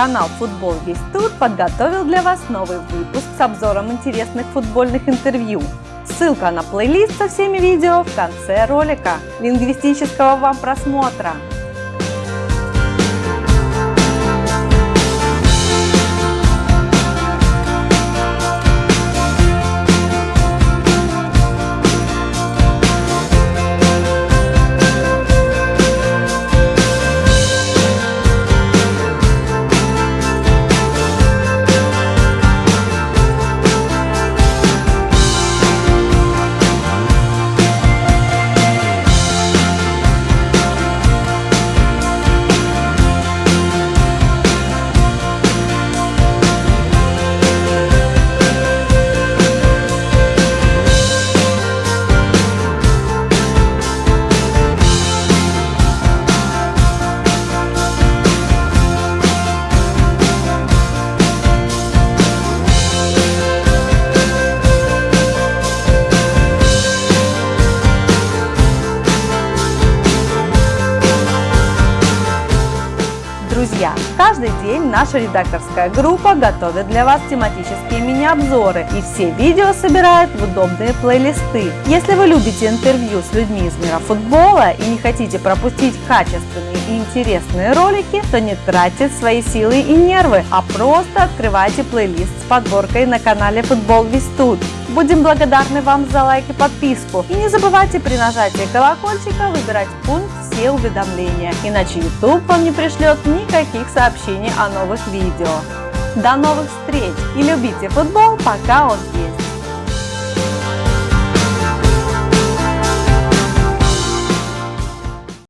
Канал Футбол Весь Тут подготовил для вас новый выпуск с обзором интересных футбольных интервью. Ссылка на плейлист со всеми видео в конце ролика. Лингвистического вам просмотра! Друзья, каждый день наша редакторская группа готовит для вас тематические мини-обзоры и все видео собирает в удобные плейлисты. Если вы любите интервью с людьми из мира футбола и не хотите пропустить качественные и интересные ролики, то не тратьте свои силы и нервы, а просто открывайте плейлист с подборкой на канале Футбол Весь Тут. Будем благодарны вам за лайк и подписку. И не забывайте при нажатии колокольчика выбирать пункт «Все уведомления», иначе YouTube вам не пришлет никаких сообщений о новых видео. До новых встреч и любите футбол, пока он есть!